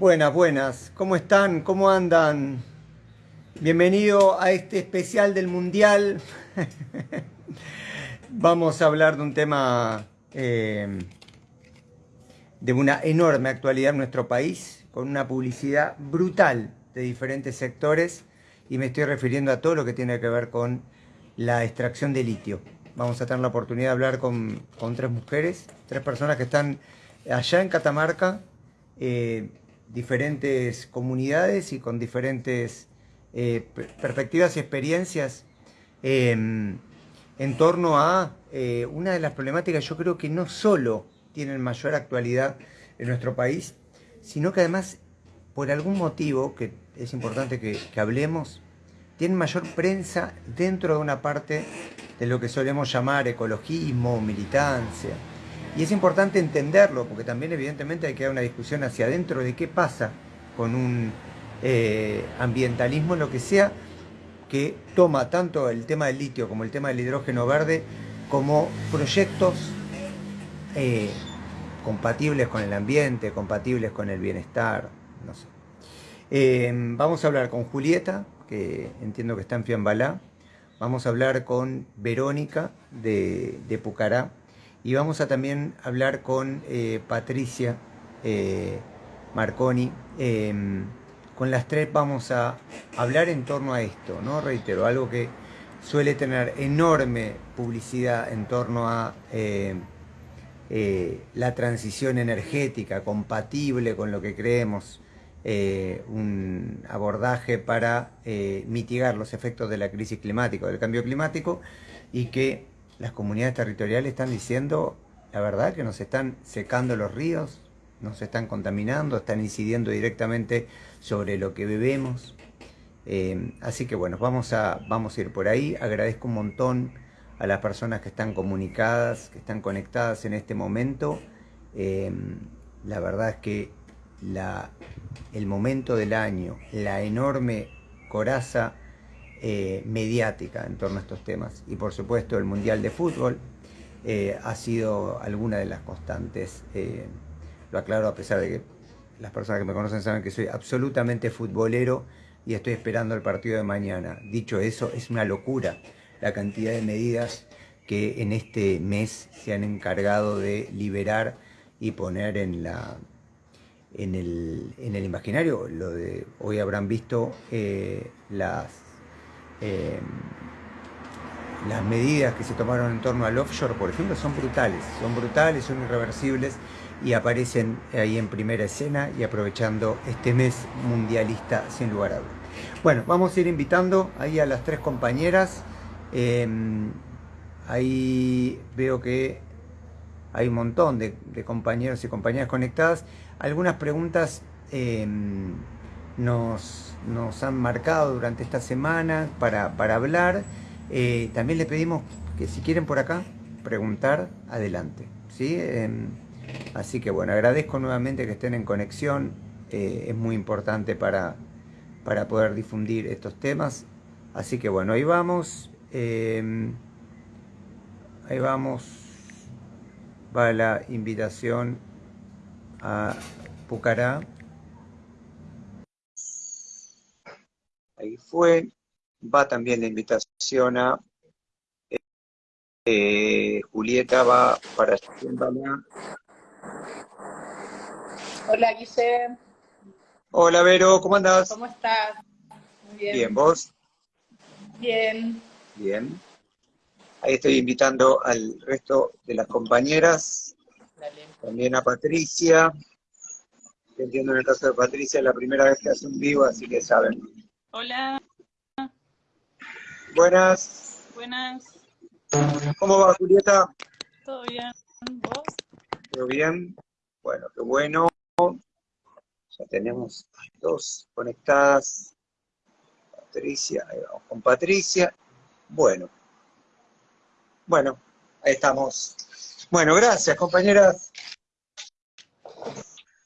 Buenas, buenas. ¿Cómo están? ¿Cómo andan? Bienvenido a este especial del Mundial. Vamos a hablar de un tema eh, de una enorme actualidad en nuestro país, con una publicidad brutal de diferentes sectores y me estoy refiriendo a todo lo que tiene que ver con la extracción de litio. Vamos a tener la oportunidad de hablar con, tres mujeres, tres personas que están allá en Catamarca, eh, diferentes comunidades y con diferentes eh, perspectivas y experiencias em, en torno a eh, una de las problemáticas yo creo que no solo tienen mayor actualidad en nuestro país, sino que además por algún motivo que es importante que, que hablemos, tienen mayor prensa dentro de una parte de lo que solemos llamar ecologismo, militancia. Y es importante entenderlo, porque también evidentemente hay que dar una discusión hacia adentro de qué pasa con un eh, ambientalismo, lo que sea, que toma tanto el tema del litio como el tema del hidrógeno verde como proyectos eh, compatibles con el ambiente, compatibles con el bienestar, no sé. Eh, vamos a hablar con Julieta, que entiendo que está en Fiambalá, vamos a hablar con Verónica de, Pucará y vamos a también hablar con eh, Patricia eh, Marconi. Em, con las tres vamos a hablar en torno a esto, ¿no? Reitero, algo que suele tener enorme publicidad en torno a eh, la transición energética compatible con lo que creemos un abordaje para mitigar los efectos de la crisis climática, del cambio climático, y que las comunidades territoriales están diciendo, la verdad, que nos están secando los ríos, nos están contaminando, están incidiendo directamente sobre lo que bebemos. Eh, así que bueno, vamos a, vamos a ir por ahí. Agradezco un montón a las personas que están comunicadas, que están conectadas en este momento. la verdad es que la, el momento del año, la enorme coraza eh, mediática en torno a estos temas y por supuesto el Mundial de Fútbol eh, ha sido alguna de las constantes. Eh, lo aclaro a pesar de que las personas que me conocen saben que soy absolutamente futbolero y estoy esperando el partido de mañana. Dicho eso, es una locura la cantidad de medidas que en este mes se han encargado de liberar y poner en la, en el, en el imaginario. Lo de, hoy habrán visto eh, las, eh, las medidas que se tomaron en torno al offshore, por ejemplo, son brutales, son brutales, son irreversibles y aparecen ahí en primera escena y aprovechando este mes mundialista sin lugar a dudas. Bueno, vamos a ir invitando ahí a las tres compañeras. Em, ahí veo que hay un montón de, compañeros y compañeras conectadas. Algunas preguntas em, nos, han marcado durante esta semana para, hablar. Eh, también le pedimos que si quieren por acá preguntar, adelante. ¿sí? Em, así que bueno, agradezco nuevamente que estén en conexión. Eh, es muy importante para, para poder difundir estos temas. Así que bueno, ahí vamos. Em, ahí vamos. Va la invitación a Pucará. Ahí fue. Va también la invitación a eh, Julieta, va para Hola, Guise. Hola, Vero, ¿cómo andás? ¿Cómo estás? Muy bien. Bien, ¿vos? Bien. Bien. Ahí estoy invitando al resto de las compañeras también a Patricia. Entiendo en el caso de Patricia, es la primera vez que hace un vivo, así que saben. Hola. Buenas. Buenas. ¿Cómo va, Julieta? Todo bien. ¿Vos? Todo bien. Bueno, qué bueno. Ya tenemos dos conectadas. Patricia, ahí vamos con Patricia. Bueno. Bueno, ahí estamos. Bueno, gracias, compañeras.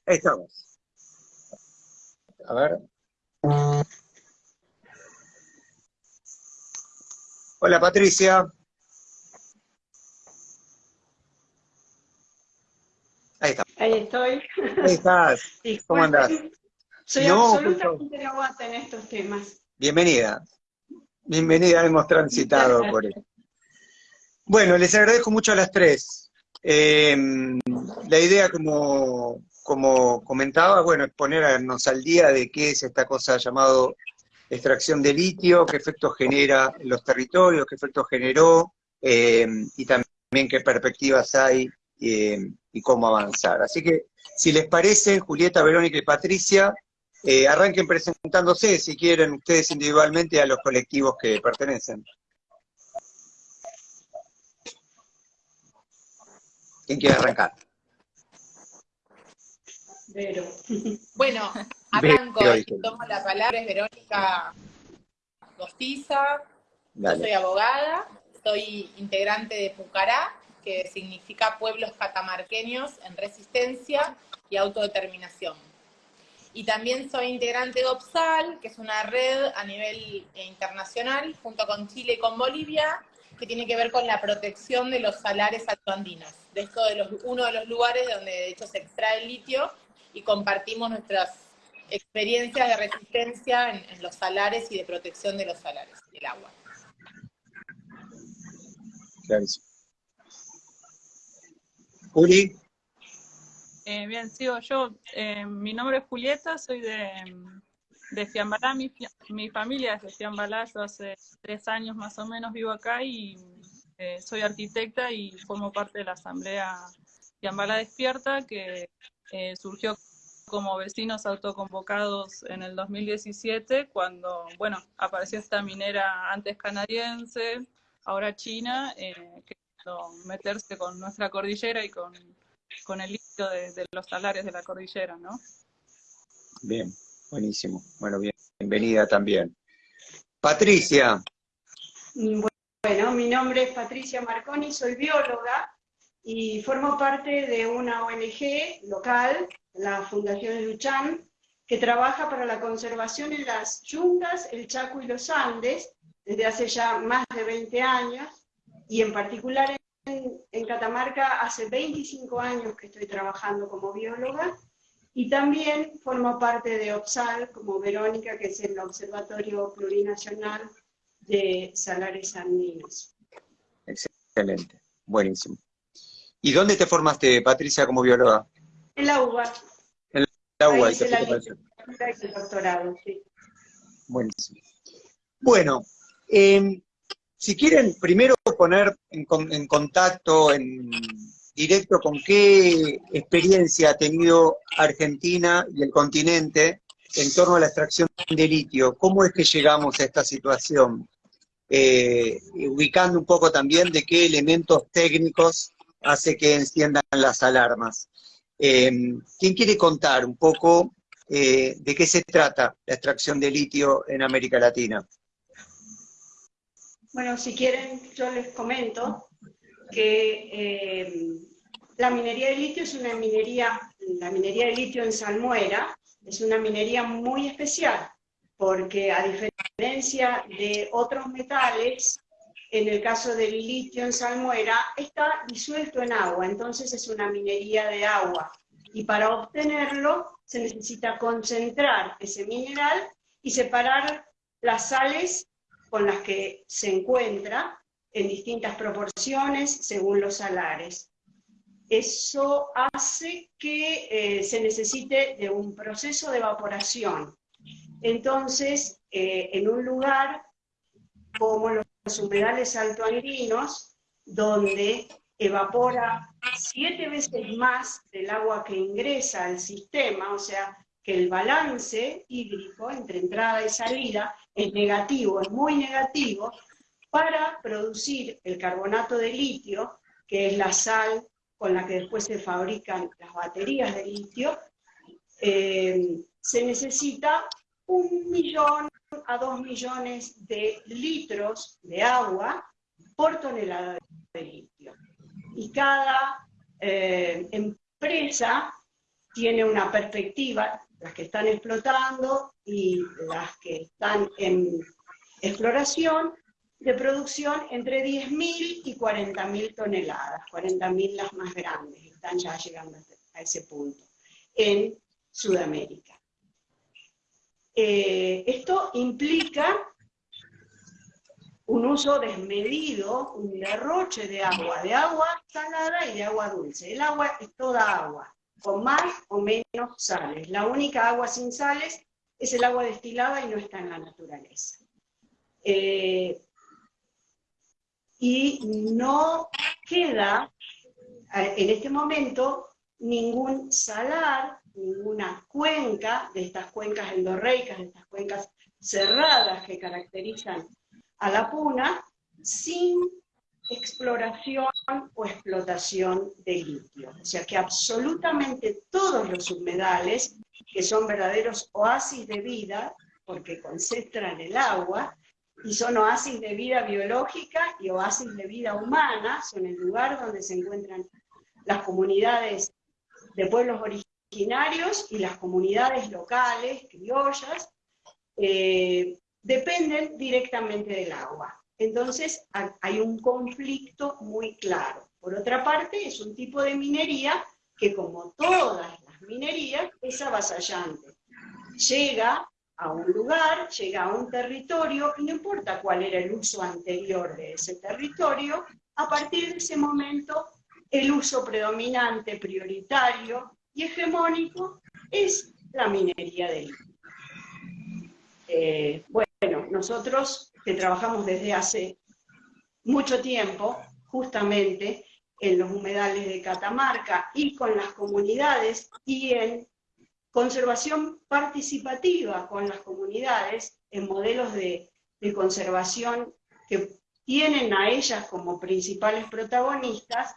Ahí estamos. A ver. Hola, Patricia. Ahí está. Ahí estoy. Ahí estás. ¿Cómo andás? Soy absolutamente novata en estos temas. Bienvenida. Bienvenida, hemos transitado por él. Bueno, les agradezco mucho a las tres. Eh, la idea, como, como comentaba, bueno, es ponernos al día de qué es esta cosa llamado extracción de litio, qué efectos genera en los territorios, qué efectos generó, eh, y también qué perspectivas hay eh, y cómo avanzar. Así que, si les parece, Julieta, Verónica y Patricia, eh, arranquen presentándose, si quieren, ustedes individualmente a los colectivos que pertenecen. ¿Quién quiere arrancar? Bueno, arranco, tomo la palabra, es Verónica Gostiza, yo soy abogada, soy integrante de Pucará, que significa Pueblos Catamarqueños en Resistencia y Autodeterminación. Y también soy integrante de OPSAL, que es una red a nivel internacional, junto con Chile y con Bolivia, que tiene que ver con la protección de los salares altoandinos. De esto de los, uno de los lugares donde de hecho se extrae el litio y compartimos nuestras experiencias de resistencia en, los salares y de protección de los salares del agua. Gracias. Juli. Eh, bien, sigo yo. Eh, mi nombre es Julieta, soy de, de Fiambalá. Mi, mi, familia es de Fiambalá. Yo hace tres años más o menos vivo acá y eh, soy arquitecta y formo parte de la Asamblea Fiambalá Despierta, que surgió como vecinos autoconvocados en el 2017, cuando, bueno, apareció esta minera antes canadiense, ahora china, eh, que meterse con nuestra cordillera y con, con el litio de, los salares de la cordillera, ¿no? Bien, buenísimo. Bueno, bienvenida también. Patricia. Bueno, mi nombre es Patricia Marconi, soy bióloga y formo parte de una ONG local, la Fundación Luchan, que trabaja para la conservación en las yungas, el Chaco y los Andes desde hace ya más de 20 años y en particular en, Catamarca hace 25 años que estoy trabajando como bióloga y también formo parte de OPSAL como Verónica, que es el Observatorio Plurinacional de Salares Andinos. Excelente, buenísimo. ¿Y dónde te formaste, Patricia, como bióloga? En la UBA. En la UBA. Ahí la el doctorado, sí. Buenísimo. Bueno, eh, si quieren primero poner en, contacto, en directo, con qué experiencia ha tenido Argentina y el continente en torno a la extracción de litio. ¿Cómo es que llegamos a esta situación? Eh, ubicando un poco también de qué elementos técnicos hace que enciendan las alarmas. Eh, ¿Quién quiere contar un poco eh, de qué se trata la extracción de litio en América Latina? Bueno, si quieren, yo les comento que eh, la minería de litio es una minería, la minería de litio en salmuera es una minería muy especial, porque a diferencia de otros metales, en el caso del litio en salmuera, está disuelto en agua, entonces es una minería de agua. Y para obtenerlo se necesita concentrar ese mineral y separar las sales con las que se encuentra en distintas proporciones según los salares. Eso hace que eh, se necesite de un proceso de evaporación. Entonces, eh, en un lugar como los humedales altoandrinos, donde evapora siete veces más del agua que ingresa al sistema, o sea, que el balance hídrico entre entrada y salida es negativo, es muy negativo, para producir el carbonato de litio, que es la sal con la que después se fabrican las baterías de litio, eh, se necesita un millón a dos millones de litros de agua por tonelada de litio. Y cada eh, empresa tiene una perspectiva las que están explotando y las que están en exploración, de producción entre 10.000 y 40.000 toneladas, 40.000 las más grandes, están ya llegando a ese punto, en Sudamérica. Eh, esto implica un uso desmedido, un derroche de agua, de agua salada y de agua dulce. El agua es toda agua, con más o menos sales. La única agua sin sales es el agua destilada y no está en la naturaleza. Eh, y no queda eh, en este momento ningún salar, ninguna cuenca de estas cuencas endorreicas, de estas cuencas cerradas que caracterizan a la puna, sin exploración o explotación de litio. O sea que absolutamente todos los humedales, que son verdaderos oasis de vida, porque concentran el agua, y son oasis de vida biológica y oasis de vida humana, son el lugar donde se encuentran las comunidades de pueblos originarios y las comunidades locales, criollas, eh, dependen directamente del agua. Entonces hay un conflicto muy claro. Por otra parte, es un tipo de minería que como todas las minerías es avasallante. Llega a un lugar, llega a un territorio, y no importa cuál era el uso anterior de ese territorio, a partir de ese momento el uso predominante, prioritario y hegemónico es la minería de litio. Eh, bueno, nosotros que trabajamos desde hace mucho tiempo, justamente en los humedales de Catamarca y con las comunidades y en conservación participativa con las comunidades, en modelos de, conservación que tienen a ellas como principales protagonistas,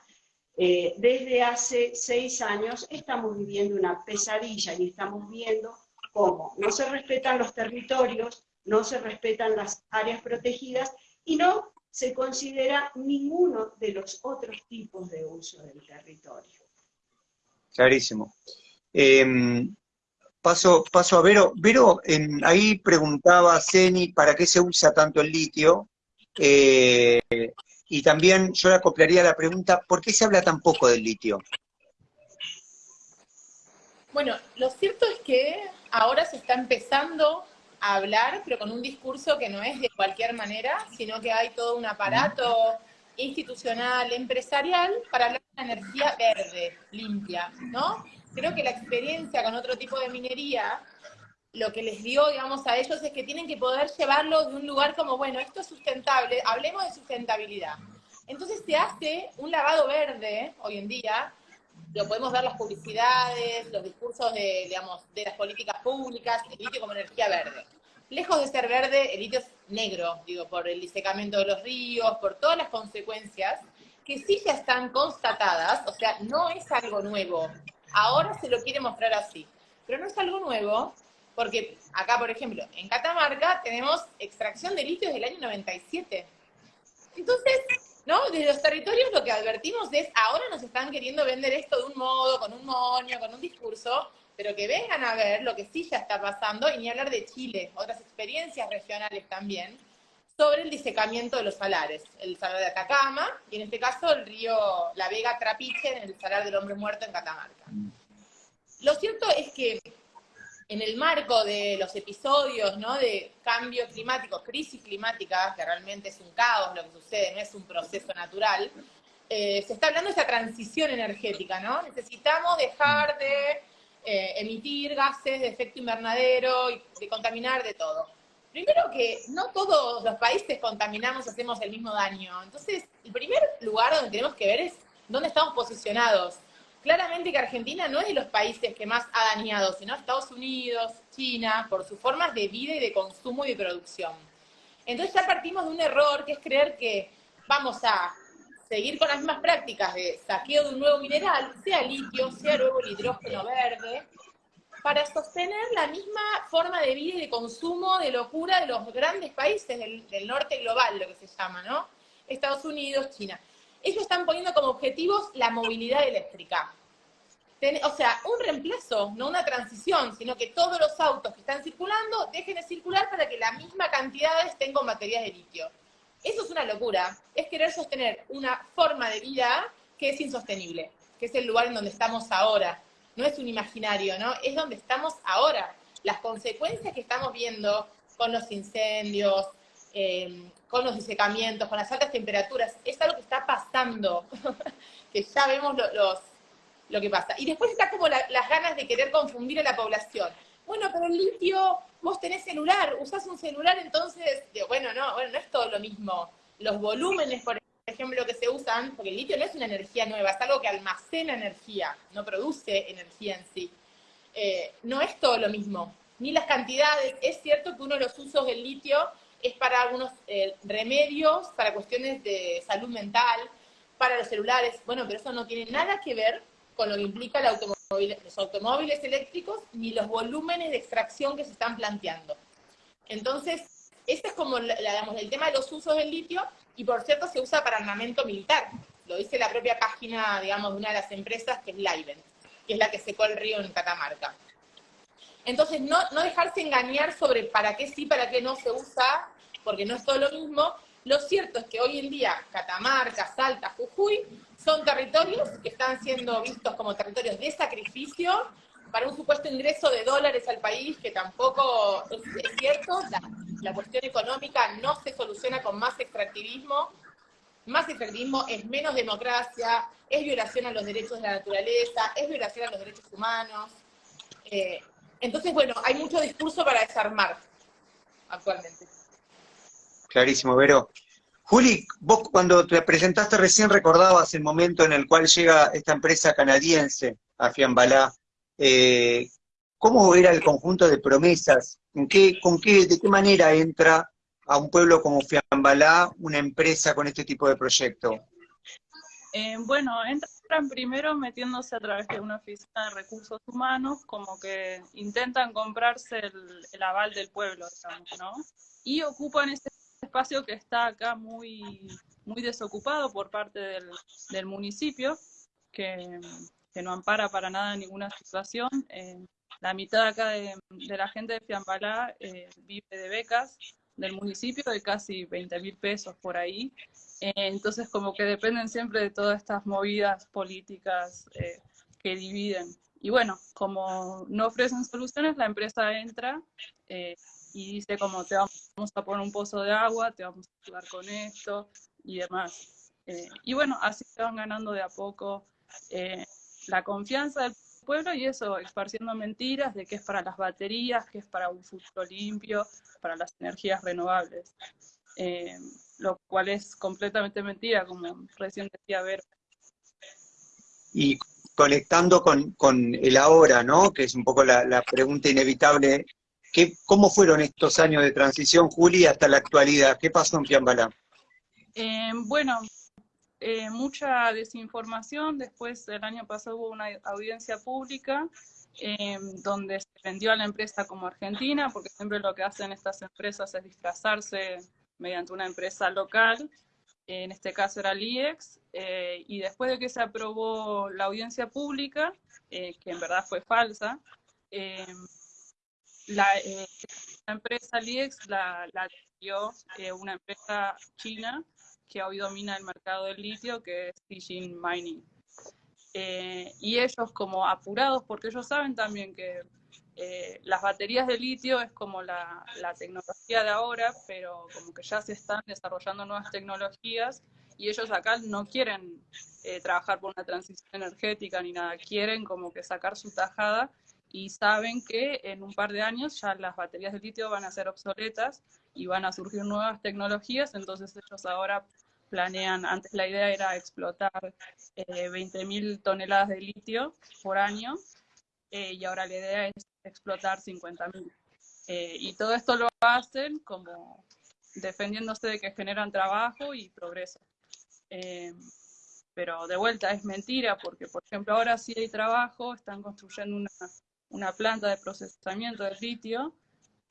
eh, desde hace seis años estamos viviendo una pesadilla y estamos viendo cómo no se respetan los territorios, no se respetan las áreas protegidas y no se considera ninguno de los otros tipos de uso del territorio. Clarísimo. Em, paso, paso a Vero. Vero, ahí preguntaba Ceni para qué se usa tanto el litio. Eh, y también yo le acoplaría la pregunta, ¿por qué se habla tan poco del litio? Bueno, lo cierto es que ahora se está empezando a hablar, pero con un discurso que no es de cualquier manera, sino que hay todo un aparato institucional, empresarial, para hablar de energía verde, limpia, ¿no? Creo que la experiencia con otro tipo de minería, lo que les dio, digamos, a ellos es que tienen que poder llevarlo de un lugar como, bueno, esto es sustentable, hablemos de sustentabilidad. Entonces se hace un lavado verde hoy en día, lo podemos ver las publicidades, los discursos de, digamos, de las políticas públicas, el litio como energía verde. Lejos de ser verde, el litio es negro, digo, por el disecamiento de los ríos, por todas las consecuencias que sí ya están constatadas, o sea, no es algo nuevo. Ahora se lo quiere mostrar así. Pero no es algo nuevo, porque acá, por ejemplo, en Catamarca tenemos extracción de litio desde el año 97. Entonces, ¿no? Desde los territorios lo que advertimos es, ahora nos están queriendo vender esto de un modo, con un moño, con un discurso, pero que vengan a ver lo que sí ya está pasando, y ni hablar de Chile, otras experiencias regionales también, sobre el disecamiento de los salares, el salar de Atacama, y en este caso el río La Vega Trapiche, en el salar del hombre muerto en Catamarca. Lo cierto es que en el marco de los episodios ¿no? de cambio climático, crisis climática, que realmente es un caos lo que sucede, no es un proceso natural, eh, se está hablando de esa transición energética, ¿no? Necesitamos dejar de eh, emitir gases de efecto invernadero y de contaminar de todo. Primero que no todos los países contaminamos, hacemos el mismo daño. Entonces, el primer lugar donde tenemos que ver es dónde estamos posicionados claramente que Argentina no es de los países que más ha dañado, sino Estados Unidos, China, por sus formas de vida y de consumo y de producción. Entonces ya partimos de un error que es creer que vamos a seguir con las mismas prácticas de saqueo de un nuevo mineral, sea litio, sea nuevo el hidrógeno verde, para sostener la misma forma de vida y de consumo de locura de los grandes países del, del norte global, lo que se llama, ¿no? Estados Unidos, China ellos están poniendo como objetivos la movilidad eléctrica. o sea, un reemplazo, no una transición, sino que todos los autos que están circulando dejen de circular para que la misma cantidad estén con baterías de litio. Eso es una locura, es querer sostener una forma de vida que es insostenible, que es el lugar en donde estamos ahora. No es un imaginario, ¿no? Es donde estamos ahora. las consecuencias que estamos viendo con los incendios, em, con los disecamientos, con las altas temperaturas, es algo que está pasando, que ya vemos lo que pasa. Y después está como las ganas de querer confundir a la población. Bueno, pero el litio, vos tenés celular, usás un celular, entonces, bueno, no, bueno, no es todo lo mismo. Los volúmenes, por ejemplo, que se usan, porque el litio no es una energía nueva, es algo que almacena energía, no produce energía en sí. Eh, no es todo lo mismo, ni las cantidades. Es cierto que uno de los usos del litio es para algunos eh, remedios, para cuestiones de salud mental, para los celulares, bueno, pero eso no tiene nada que ver con lo que implica automóvil, los automóviles eléctricos ni los volúmenes de extracción que se están planteando. Entonces, este es como digamos, el tema de los usos del litio, y por cierto se usa para armamento militar. Lo dice la propia página, digamos, de una de las empresas, que es Livent, que es la que secó el río en Catamarca. Entonces, no, dejarse engañar sobre para qué sí, para qué no se usa, porque no es todo lo mismo. Lo cierto es que hoy en día Catamarca, Salta, Jujuy son territorios que están siendo vistos como territorios de sacrificio para un supuesto ingreso de dólares al país, que tampoco es, cierto. La, cuestión económica no se soluciona con más extractivismo. Más extractivismo es menos democracia, es violación a los derechos de la naturaleza, es violación a los derechos humanos. Eh, entonces, bueno, hay mucho discurso para desarmar actualmente. Clarísimo, Vero. Juli, vos cuando te presentaste recién recordabas el momento en el cual llega esta empresa canadiense a Fiambalá. Eh, ¿Cómo era el conjunto de promesas? ¿En qué, con qué, ¿De qué manera entra a un pueblo como Fiambalá una empresa con este tipo de proyecto? Eh, bueno, entran primero metiéndose a través de una oficina de recursos humanos, como que intentan comprarse el, aval del pueblo, digamos, ¿no? Y ocupan ese espacio que está acá muy, muy desocupado por parte del, municipio, que, no ampara para nada ninguna situación. Eh, la mitad acá de, la gente de Fiambalá eh, vive de becas del municipio de casi 20 mil pesos por ahí. Eh, entonces como que dependen siempre de todas estas movidas políticas que dividen. Y bueno, como no ofrecen soluciones, la empresa entra y dice como te vamos a poner un pozo de agua, te vamos a ayudar con esto y demás. Eh, y bueno, así se van ganando de a poco eh, la confianza del pueblo y eso, esparciendo mentiras de que es para las baterías, que es para un futuro limpio, para las energías renovables. Eh, lo cual es completamente mentira, como recién decía Ver. Y conectando con, con, el ahora, ¿no? Que es un poco la, la pregunta inevitable ¿Cómo fueron estos años de transición, Juli, hasta la actualidad? ¿Qué pasó en Fiambalá? Eh, bueno, eh, mucha desinformación. Después, el año pasado hubo una audiencia pública eh, donde se vendió a la empresa como argentina, porque siempre lo que hacen estas empresas es disfrazarse mediante una empresa local. En este caso era el IEX. y después de que se aprobó la audiencia pública, que en verdad fue falsa, la, eh, empresa Liex la, la adquirió eh, una empresa china que hoy domina el mercado del litio, que es Xijin Mining. Eh, y ellos como apurados, porque ellos saben también que las baterías de litio es como la, la, tecnología de ahora, pero como que ya se están desarrollando nuevas tecnologías y ellos acá no quieren trabajar por una transición energética ni nada, quieren como que sacar su tajada y saben que en un par de años ya las baterías de litio van a ser obsoletas y van a surgir nuevas tecnologías, entonces ellos ahora planean, antes la idea era explotar eh, 20.000 toneladas de litio por año eh, y ahora la idea es explotar 50.000. Eh, y todo esto lo hacen como defendiéndose de que generan trabajo y progreso. Eh, pero de vuelta es mentira porque, por ejemplo, ahora sí hay trabajo, están construyendo una planta de procesamiento de litio,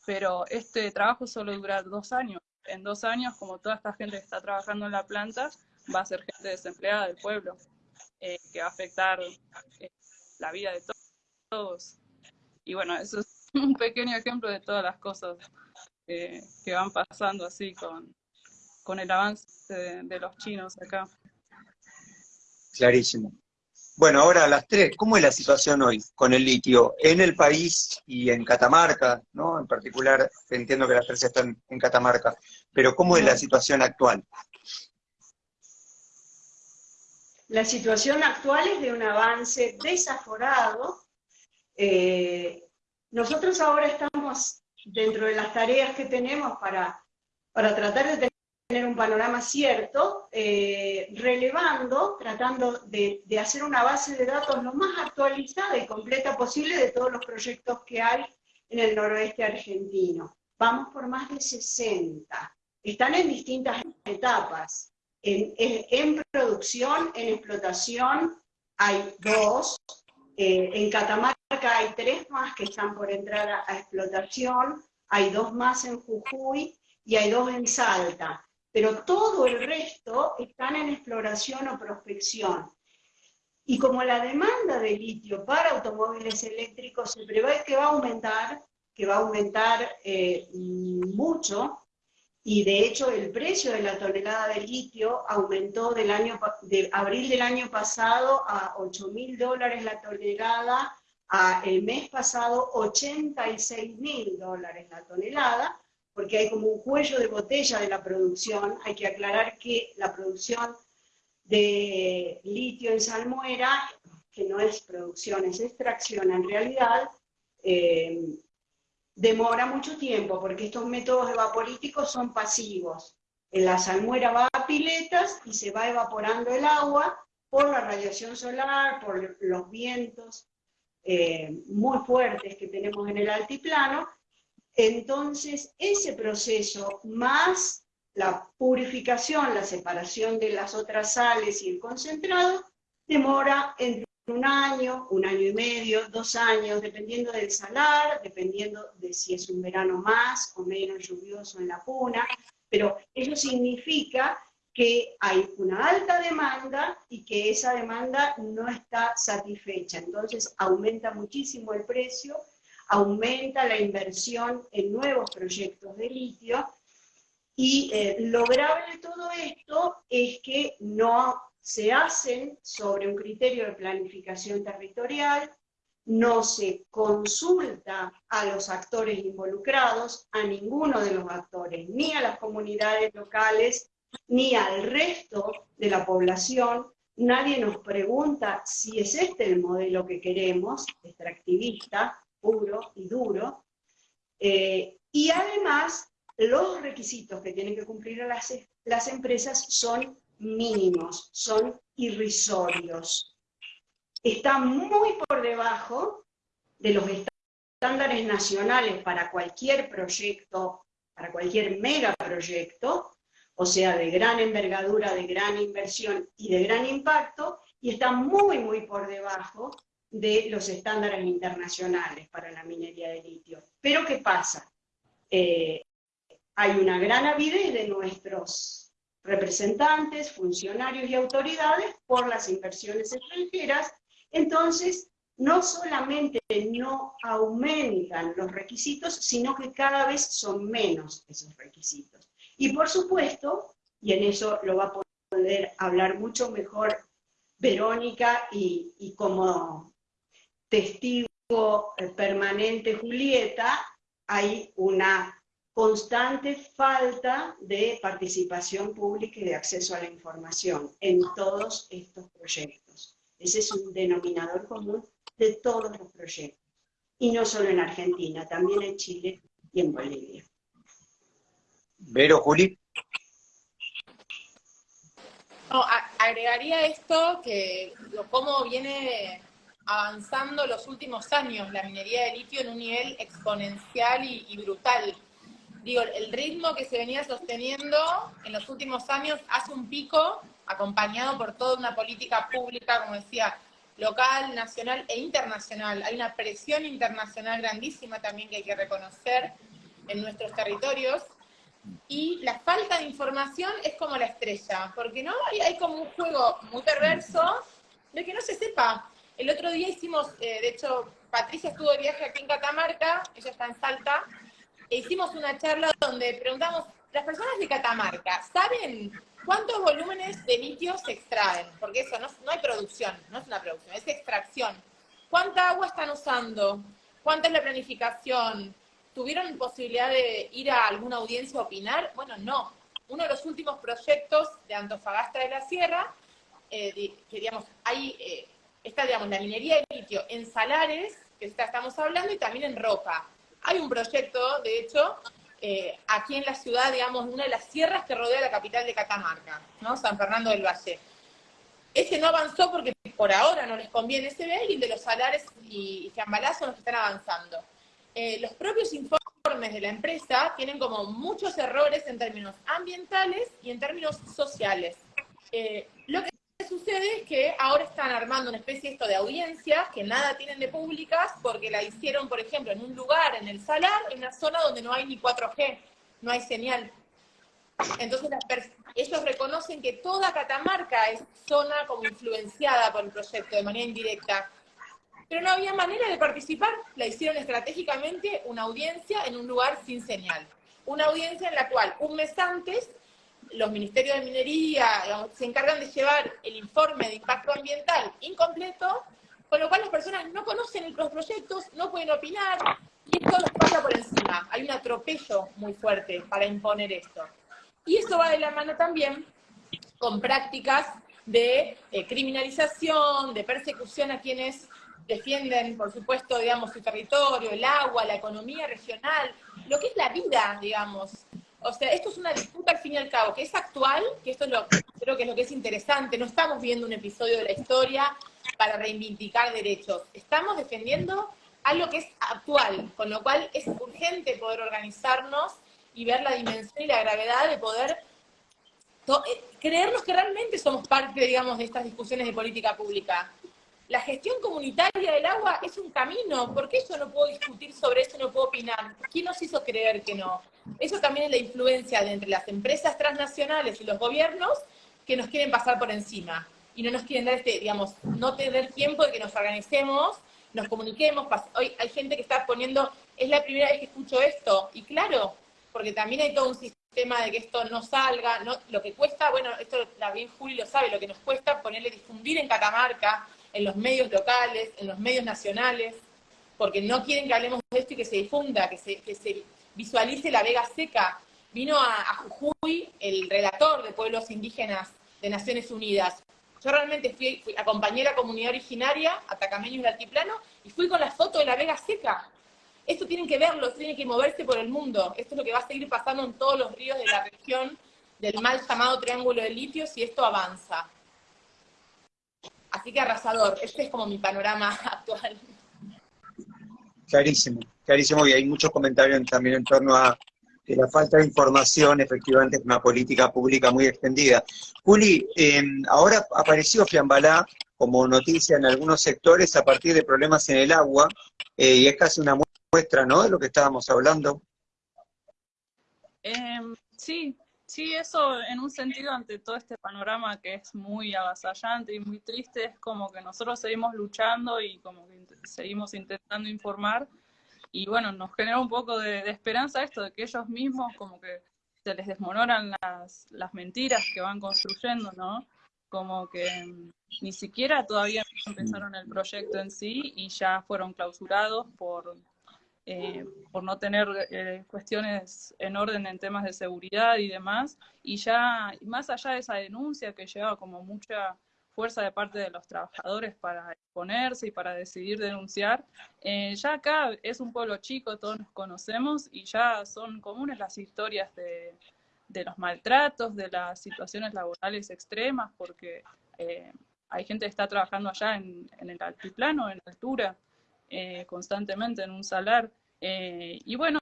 pero este trabajo solo dura dos años. En dos años, como toda esta gente que está trabajando en la planta, va a ser gente desempleada del pueblo, eh, que va a afectar eh, la vida de todos. Y bueno, eso es un pequeño ejemplo de todas las cosas que van pasando así con, con el avance de, de los chinos acá. Clarísimo. Bueno, ahora a las tres, ¿cómo es la situación hoy con el litio en el país y en Catamarca, ¿no? En particular, entiendo que las tres están en Catamarca, pero ¿cómo es la situación actual? La situación actual es de un avance desaforado. Eh, nosotros ahora estamos dentro de las tareas que tenemos para, para tratar de tener un panorama cierto, eh, relevando, tratando de, hacer una base de datos lo más actualizada y completa posible de todos los proyectos que hay en el noroeste argentino. Vamos por más de 60. Están en distintas etapas. En, producción, en explotación, hay dos. Eh, en Catamarca hay tres más que están por entrar a explotación. Hay dos más en Jujuy y hay dos en Salta pero todo el resto están en exploración o prospección. Y como la demanda de litio para automóviles eléctricos se prevé que va a aumentar, que va a aumentar eh, mucho, y de hecho el precio de la tonelada de litio aumentó del año, de abril del año pasado a 8 mil dólares la tonelada, a el mes pasado 86 mil dólares la tonelada, porque hay como un cuello de botella de la producción. Hay que aclarar que la producción de litio en salmuera, que no es producción, es extracción en realidad, eh, demora mucho tiempo, porque estos métodos evaporíticos son pasivos. La salmuera va a piletas y se va evaporando el agua por la radiación solar, por los vientos eh, muy fuertes que tenemos en el altiplano, entonces, ese proceso más la purificación, la separación de las otras sales y el concentrado, demora un año, un año y medio, dos años, dependiendo del salar, dependiendo de si es un verano más o menos lluvioso en la puna, pero eso significa que hay una alta demanda y que esa demanda no está satisfecha. Entonces aumenta muchísimo el precio aumenta la inversión en nuevos proyectos de litio, y eh, lo grave de todo esto es que no se hacen sobre un criterio de planificación territorial, no se consulta a los actores involucrados, a ninguno de los actores, ni a las comunidades locales, ni al resto de la población. Nadie nos pregunta si es este el modelo que queremos, extractivista, puro y duro. Eh, y además, los requisitos que tienen que cumplir las, las empresas son mínimos, son irrisorios. Están muy por debajo de los estándares nacionales para cualquier proyecto, para cualquier megaproyecto, o sea, de gran envergadura, de gran inversión y de gran impacto, y están muy, muy por debajo de los estándares internacionales para la minería de litio. Pero ¿qué pasa? Eh, hay una gran avidez de nuestros representantes, funcionarios y autoridades por las inversiones extranjeras, entonces no solamente no aumentan los requisitos, sino que cada vez son menos esos requisitos. Y por supuesto, y en eso lo va a poder hablar mucho mejor Verónica y, y como testigo eh, permanente Julieta, hay una constante falta de participación pública y de acceso a la información en todos estos proyectos. Ese es un denominador común de todos los proyectos. Y no solo en Argentina, también en Chile y en Bolivia. Vero, Juli. agregaría esto, que cómo viene avanzando los últimos años la minería de litio en un nivel exponencial y, brutal. Digo, el ritmo que se venía sosteniendo en los últimos años hace un pico acompañado por toda una política pública, como decía, local, nacional e internacional. Hay una presión internacional grandísima también que hay que reconocer en nuestros territorios. Y la falta de información es como la estrella, porque no hay, como un juego muy perverso de que no se sepa. El otro día hicimos, eh, de hecho, Patricia estuvo de viaje aquí en Catamarca, ella está en Salta, hicimos una charla donde preguntamos, las personas de Catamarca, ¿saben cuántos volúmenes de litio se extraen? Porque eso no, no hay producción, no es una producción, es extracción. ¿Cuánta agua están usando? ¿Cuánta es la planificación? ¿Tuvieron posibilidad de ir a alguna audiencia a opinar? Bueno, no. Uno de los últimos proyectos de Antofagasta de la Sierra, eh, que digamos, hay, eh, está digamos, la minería de litio en salares, que estamos hablando, y también en roca. Hay un proyecto, de hecho, eh, aquí en la ciudad, digamos, una de las sierras que rodea la capital de Catamarca, ¿no? San Fernando del Valle. Ese no avanzó porque por ahora no les conviene ese y de los salares y, y son los que están avanzando. Eh, los propios informes de la empresa tienen como muchos errores en términos ambientales y en términos sociales. Eh, lo que sucede es que ahora están armando una especie esto de audiencias que nada tienen de públicas porque la hicieron, por ejemplo, en un lugar, en el Salar, en una zona donde no hay ni 4G, no hay señal. Entonces ellos reconocen que toda Catamarca es zona como influenciada por el proyecto de manera indirecta. Pero no había manera de participar, la hicieron estratégicamente una audiencia en un lugar sin señal. Una audiencia en la cual un mes antes los ministerios de minería se encargan de llevar el informe de impacto ambiental incompleto, con lo cual las personas no conocen los proyectos, no pueden opinar, y esto los pasa por encima. Hay un atropello muy fuerte para imponer esto. Y eso va de la mano también con prácticas de eh, criminalización, de persecución a quienes defienden, por supuesto, digamos, su territorio, el agua, la economía regional, lo que es la vida, digamos. O sea, esto es una disputa al fin y al cabo, que es actual, que esto es lo, creo que es lo que es interesante, no estamos viendo un episodio de la historia para reivindicar derechos, estamos defendiendo algo que es actual, con lo cual es urgente poder organizarnos y ver la dimensión y la gravedad de poder eh, creernos que realmente somos parte, digamos, de estas discusiones de política pública. La gestión comunitaria del agua es un camino, ¿por qué yo no puedo discutir sobre eso, no puedo opinar? ¿Quién nos hizo creer que no? Eso también es la influencia de entre las empresas transnacionales y los gobiernos que nos quieren pasar por encima y no nos quieren dar este, digamos, no tener tiempo de que nos organicemos, nos comuniquemos. Hoy hay gente que está poniendo, es la primera vez que escucho esto, y claro, porque también hay todo un sistema de que esto no salga, no, lo que cuesta, bueno, esto la bien Juli lo sabe, lo que nos cuesta ponerle difundir en Catamarca, en los medios locales, en los medios nacionales, porque no quieren que hablemos de esto y que se difunda, que se, que se visualice la Vega Seca. Vino a, Jujuy el relator de pueblos indígenas de Naciones Unidas. Yo realmente fui, fui acompañé a la comunidad originaria, atacameños del altiplano, y fui con la foto de la Vega Seca. Esto tienen que verlo, tiene que moverse por el mundo. Esto es lo que va a seguir pasando en todos los ríos de la región del mal llamado Triángulo de Litio si esto avanza. Así que arrasador, este es como mi panorama actual. Clarísimo, clarísimo, y hay muchos comentarios también en torno a que la falta de información efectivamente es una política pública muy extendida. Juli, eh, ahora apareció Fiambalá como noticia en algunos sectores a partir de problemas en el agua, eh, y es casi una muestra, ¿no?, de lo que estábamos hablando. Em, sí, sí, eso en un sentido ante todo este panorama que es muy avasallante y muy triste, es como que nosotros seguimos luchando y como que seguimos intentando informar, y bueno, nos genera un poco de, esperanza esto, de que ellos mismos como que se les desmoronan las, las mentiras que van construyendo, ¿no? Como que mm, ni siquiera todavía empezaron el proyecto en sí y ya fueron clausurados por eh, por no tener eh, cuestiones en orden en temas de seguridad y demás, y ya más allá de esa denuncia que lleva como mucha fuerza de parte de los trabajadores para exponerse y para decidir denunciar, eh, ya acá es un pueblo chico, todos nos conocemos y ya son comunes las historias de, de los maltratos, de las situaciones laborales extremas, porque hay gente que está trabajando allá en, en el altiplano, en altura, eh, constantemente en un salar. Eh, y bueno,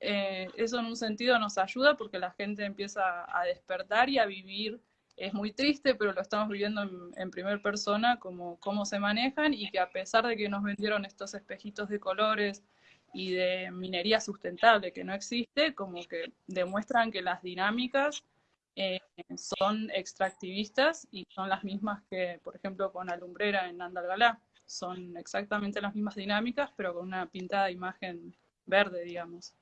eh, eso en un sentido nos ayuda porque la gente empieza a despertar y a vivir. Es muy triste, pero lo estamos viviendo en, en primer persona, como cómo se manejan y que a pesar de que nos vendieron estos espejitos de colores y de minería sustentable que no existe, como que demuestran que las dinámicas son extractivistas y son las mismas que, por ejemplo, con Alumbrera en Andalgalá son exactamente las mismas dinámicas, pero con una pintada imagen verde, digamos.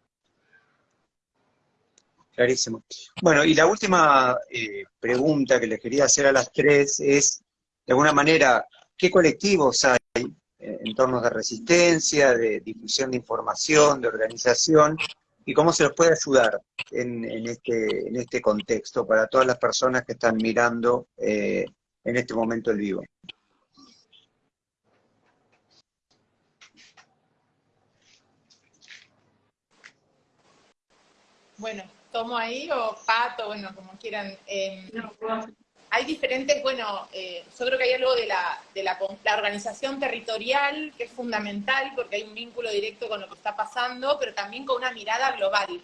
Clarísimo. Bueno, y la última eh, pregunta que les quería hacer a las tres es, de alguna manera, ¿qué colectivos hay eh, en torno de resistencia, de difusión de información, de organización, y cómo se los puede ayudar en, este, en este contexto para todas las personas que están mirando eh, en este momento el vivo? Bueno, tomo ahí o pato, bueno, como quieran. Em, hay diferentes, bueno, eh, yo creo que hay algo de, la, de la, organización territorial que es fundamental porque hay un vínculo directo con lo que está pasando, pero también con una mirada global.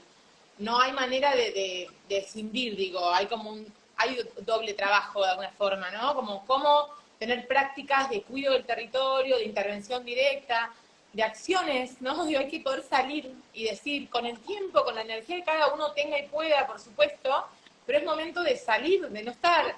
No hay manera de, de, escindir, digo, hay como un, hay doble trabajo de alguna forma, ¿no? Como cómo tener prácticas de cuidado del territorio, de intervención directa, de acciones, ¿no? Digo, hay que poder salir y decir, con el tiempo, con la energía que cada uno tenga y pueda, por supuesto, pero es momento de salir, de no estar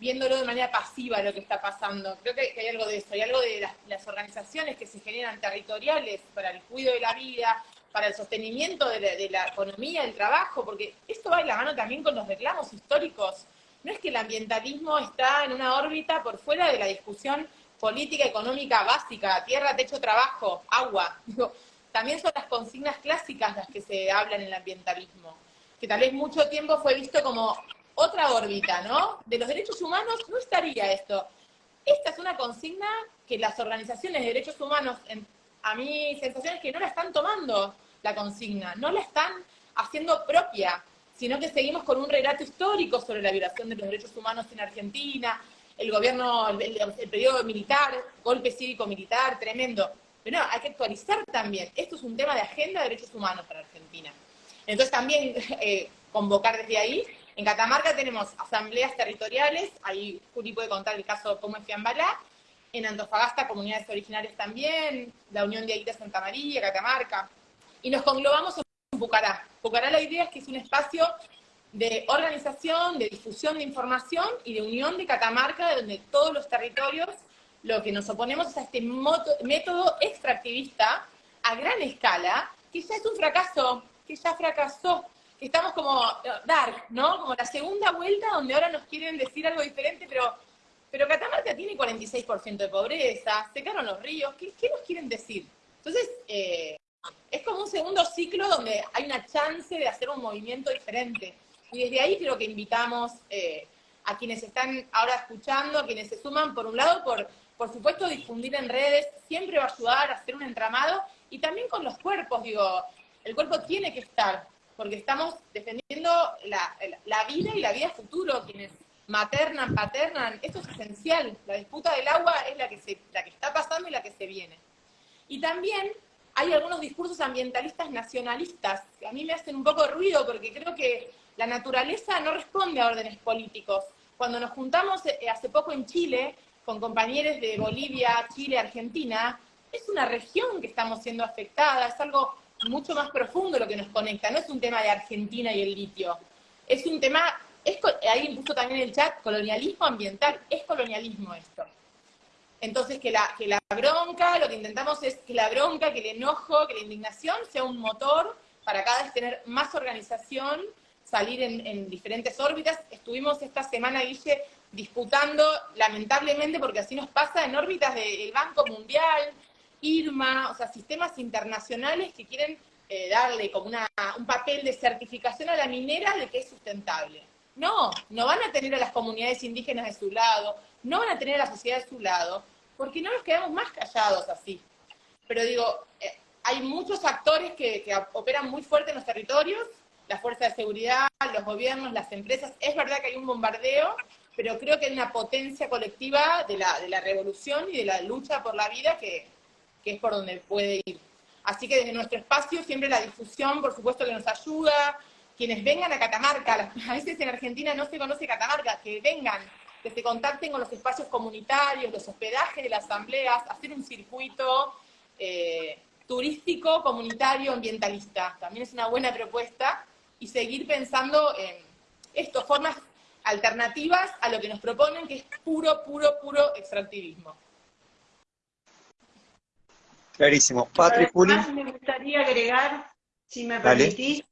viéndolo de manera pasiva lo que está pasando. Creo que, hay algo de eso, hay algo de las, organizaciones que se generan territoriales para el cuidado de la vida, para el sostenimiento de la, de la, economía, del trabajo, porque esto va de la mano también con los reclamos históricos. No es que el ambientalismo está en una órbita por fuera de la discusión política económica básica, tierra, techo, trabajo, agua. también son las consignas clásicas las que se hablan en el ambientalismo, que tal vez mucho tiempo fue visto como otra órbita, ¿no? De los derechos humanos no estaría esto. Esta es una consigna que las organizaciones de derechos humanos, a mi sensación es que no la están tomando la consigna, no la están haciendo propia, sino que seguimos con un relato histórico sobre la violación de los derechos humanos en Argentina, el gobierno, el, periodo militar, golpe cívico-militar, tremendo. Pero no, hay que actualizar también. Esto es un tema de agenda de derechos humanos para Argentina. Entonces también eh, convocar desde ahí. En Catamarca tenemos asambleas territoriales, ahí Juli puede contar el caso de cómo es Fiambalá. En Antofagasta, comunidades originarias también, la Unión de Aita Santa María, Catamarca. Y nos conglobamos en Pucará. Pucará la idea es que es un espacio de organización, de difusión de información y de unión de Catamarca, donde todos los territorios lo que nos oponemos es a este método extractivista a gran escala, que ya es un fracaso, que ya fracasó, que estamos como eh, dark, ¿no? Como la segunda vuelta donde ahora nos quieren decir algo diferente, pero, pero Catamarca tiene 46% de pobreza, secaron los ríos, ¿qué, nos quieren decir? Entonces, eh, es como un segundo ciclo donde hay una chance de hacer un movimiento diferente. Y desde ahí creo que invitamos eh, a quienes están ahora escuchando, a quienes se suman, por un lado, por, por supuesto, difundir en redes, siempre va a ayudar a hacer un entramado, y también con los cuerpos, digo, el cuerpo tiene que estar, porque estamos defendiendo la, la vida y la vida futuro, quienes maternan, paternan, esto es esencial, la disputa del agua es la que, se, la que está pasando y la que se viene. Y también hay algunos discursos ambientalistas nacionalistas que a mí me hacen un poco ruido porque creo que la naturaleza no responde a órdenes políticos. Cuando nos juntamos eh, hace poco en Chile con compañeros de Bolivia, Chile, Argentina, es una región que estamos siendo afectada, es algo mucho más profundo lo que nos conecta, no es un tema de Argentina y el litio, es un tema, es, ahí impuso también el chat, colonialismo ambiental, es colonialismo esto. Entonces, que la, que la bronca, lo que intentamos es que la bronca, que el enojo, que la indignación sea un motor para cada vez tener más organización salir en, diferentes órbitas. Estuvimos esta semana, Guille, disputando, lamentablemente, porque así nos pasa, en órbitas del Banco Mundial, IRMA, o sea, sistemas internacionales que quieren eh, darle como una, un papel de certificación a la minera de que es sustentable. No, no van a tener a las comunidades indígenas de su lado, no van a tener a la sociedad de su lado, porque no nos quedamos más callados así. Pero digo, eh, hay muchos actores que, que operan muy fuerte en los territorios, la fuerza de seguridad, los gobiernos, las empresas. Es verdad que hay un bombardeo, pero creo que hay una potencia colectiva de la, de la revolución y de la lucha por la vida que, que es por donde puede ir. Así que desde nuestro espacio siempre la difusión, por supuesto, que nos ayuda. Quienes vengan a Catamarca, a veces en Argentina no se conoce Catamarca, que vengan, que se contacten con los espacios comunitarios, los hospedajes las asambleas, hacer un circuito eh, turístico, comunitario, ambientalista. También es una buena propuesta y seguir pensando en esto, formas alternativas a lo que nos proponen, que es puro, puro, puro extractivismo. Clarísimo. Patrick, Juli. Me gustaría agregar, si me permitís,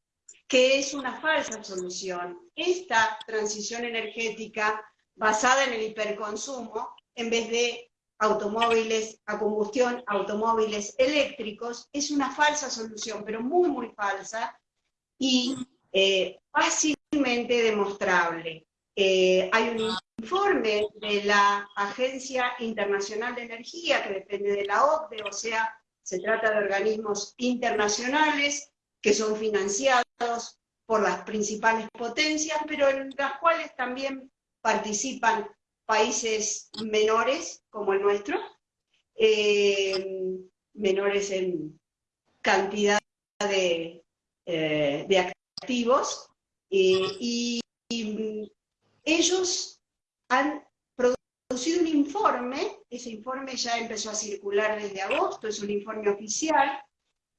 que es una falsa solución. Esta transición energética basada en el hiperconsumo, en vez de automóviles a combustión, automóviles eléctricos, es una falsa solución, pero muy, muy falsa y eh, fácilmente demostrable. Hay un informe de la Agencia Internacional de Energía que depende de la OCDE, o sea, se trata de organismos internacionales que son financiados por las principales potencias, pero en las cuales también participan países menores como el nuestro, eh, menores en cantidad de, eh, eh, y, y ellos han producido un informe, ese informe ya empezó a circular desde agosto, es un informe oficial,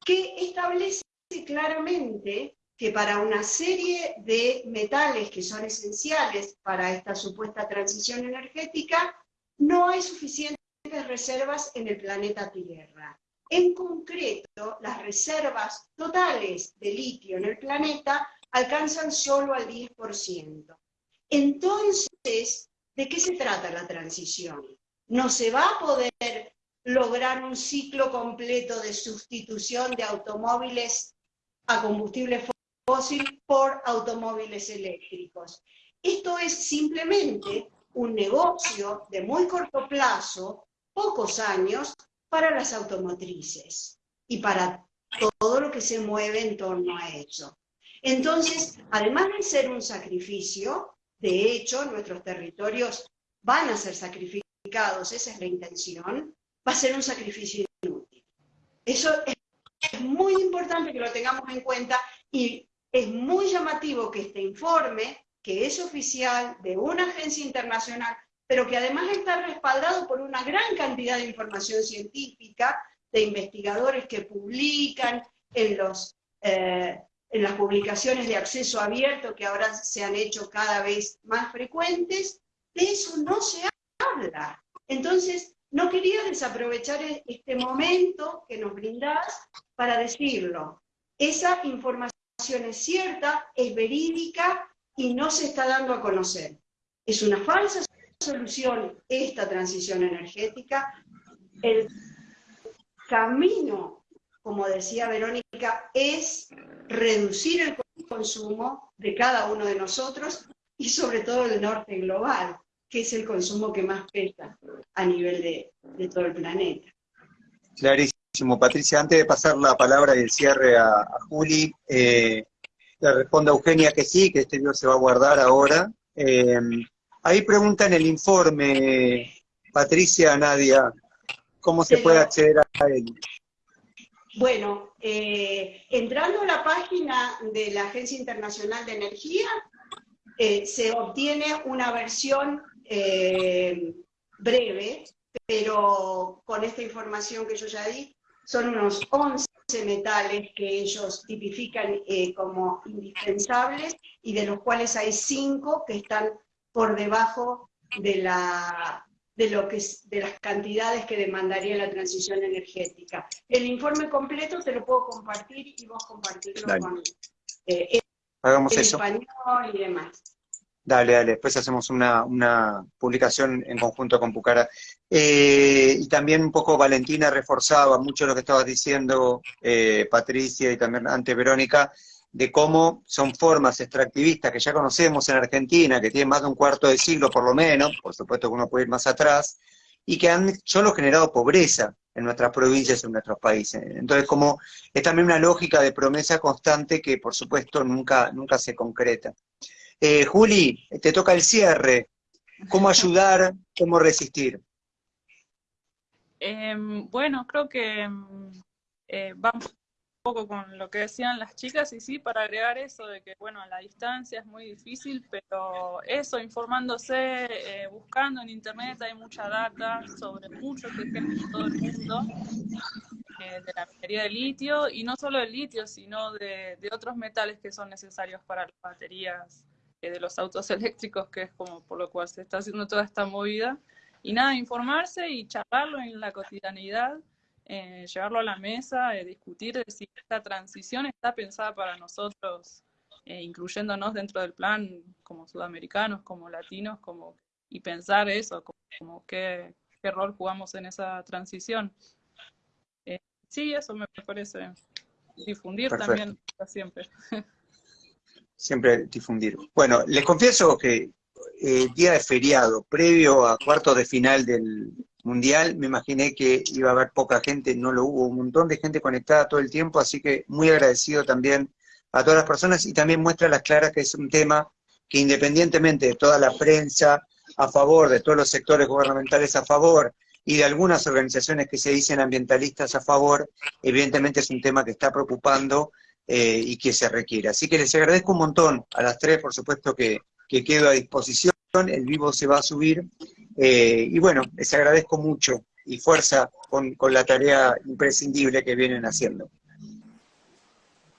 que establece claramente que para una serie de metales que son esenciales para esta supuesta transición energética, no hay suficientes reservas en el planeta Tierra. En concreto, las reservas totales de litio en el planeta alcanzan solo al 10%. Entonces, ¿de qué se trata la transición? No se va a poder lograr un ciclo completo de sustitución de automóviles a combustible fósil por automóviles eléctricos. Esto es simplemente un negocio de muy corto plazo, pocos años, para las automotrices y para todo lo que se mueve en torno a eso. Entonces, además de ser un sacrificio, de hecho, nuestros territorios van a ser sacrificados, esa es la intención, va a ser un sacrificio inútil. Eso es muy importante que lo tengamos en cuenta y es muy llamativo que este informe, que es oficial de una agencia internacional, pero que además está respaldado por una gran cantidad de información científica, de investigadores que publican en, los, eh, en las publicaciones de acceso abierto que ahora se han hecho cada vez más frecuentes, de eso no se habla. Entonces, no quería desaprovechar e-, este momento que nos brindás para decirlo. Esa información es cierta, es verídica y no se está dando a conocer. Es una falsa solución esta transición energética. El camino, como decía Verónica, es reducir el consumo de cada uno de nosotros y sobre todo el norte global, que es el consumo que más pesa a nivel de, todo el planeta. Clarísimo. Patricia, antes de pasar la palabra y el cierre a, Juli, eh, le responde a Eugenia que sí, que este video se va a guardar ahora. Eh, ahí pregunta en el informe, Patricia, Nadia, ¿cómo se puede acceder a él? Bueno, eh, entrando a la página de la Agencia Internacional de Energía, se obtiene una versión breve, pero con esta información que yo ya di, son unos 11 metales que ellos tipifican eh, como indispensables y de los cuales hay 5 que están por debajo de, la, de, lo que, de las cantidades que demandaría la transición energética. El informe completo te lo puedo compartir y vos compartirlo con eh, Hagamos el eso. español y demás. Dale, dale, después hacemos una, una publicación en conjunto con Pucara. Eh, y también un poco Valentina reforzaba mucho lo que estabas diciendo, eh, Patricia, y también ante Verónica, de cómo son formas extractivistas que ya conocemos en Argentina, que tienen más de un cuarto de siglo por lo menos, por supuesto que uno puede ir más atrás, y que han solo generado pobreza en nuestras provincias, en nuestros países. Entonces, como es también una lógica de promesa constante que, por supuesto, nunca, nunca se concreta. Eh, Juli, te toca el cierre. ¿Cómo ayudar? ¿Cómo resistir? Em, bueno, creo que em, eh, vamos poco con lo que decían las chicas y sí, para agregar eso de que, bueno, la distancia es muy difícil, pero eso, informándose, eh, buscando en internet, hay mucha data sobre muchos ejemplos en todo el mundo de la minería de litio, y no solo de litio, sino de, de otros metales que son necesarios para las baterías de los autos eléctricos, que es como por lo cual se está haciendo toda esta movida. Y nada, informarse y charlarlo en la cotidianidad, eh, llevarlo a la mesa, eh, discutir de si esta transición está pensada para nosotros eh, incluyéndonos dentro del plan como sudamericanos, como latinos, como y pensar eso, como, qué, rol jugamos en esa transición. Eh, sí, eso me parece. Difundir también siempre. Siempre difundir. Bueno, les confieso que el día de feriado, previo a cuartos de final del Mundial, me imaginé que iba a haber poca gente, no lo hubo, un montón de gente conectada todo el tiempo, así que muy agradecido también a todas las personas y también muestra las claras que es un tema que independientemente de toda la prensa a favor, de todos los sectores gubernamentales a favor y de algunas organizaciones que se dicen ambientalistas a favor, evidentemente es un tema que está preocupando eh, y que se requiere. Así que les agradezco un montón a las tres, por supuesto que, que quedo a disposición, el vivo se va a subir, eh, y bueno, les agradezco mucho y fuerza con, con la tarea imprescindible que vienen haciendo.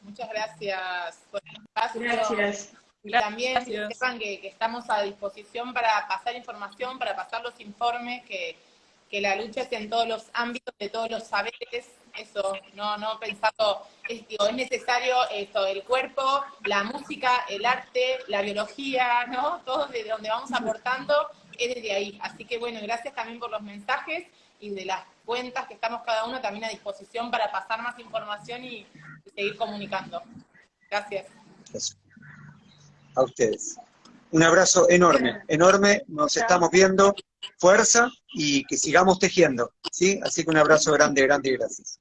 Muchas gracias por el espacio. Gracias. Y también sepan que, que, estamos a disposición para pasar información, para pasar los informes, que, que la lucha es en todos los ámbitos, de todos los saberes, eso, no, no pensando, es, es necesario esto, el cuerpo, la música, el arte, la biología, ¿no? Todo de donde vamos aportando es desde ahí. Así que bueno, gracias también por los mensajes y de las cuentas que estamos cada uno también a disposición para pasar más información y, seguir comunicando. Gracias. A ustedes. Un abrazo enorme, enorme, nos estamos viendo, fuerza y que sigamos tejiendo, ¿sí? Así que un abrazo grande, grande y gracias.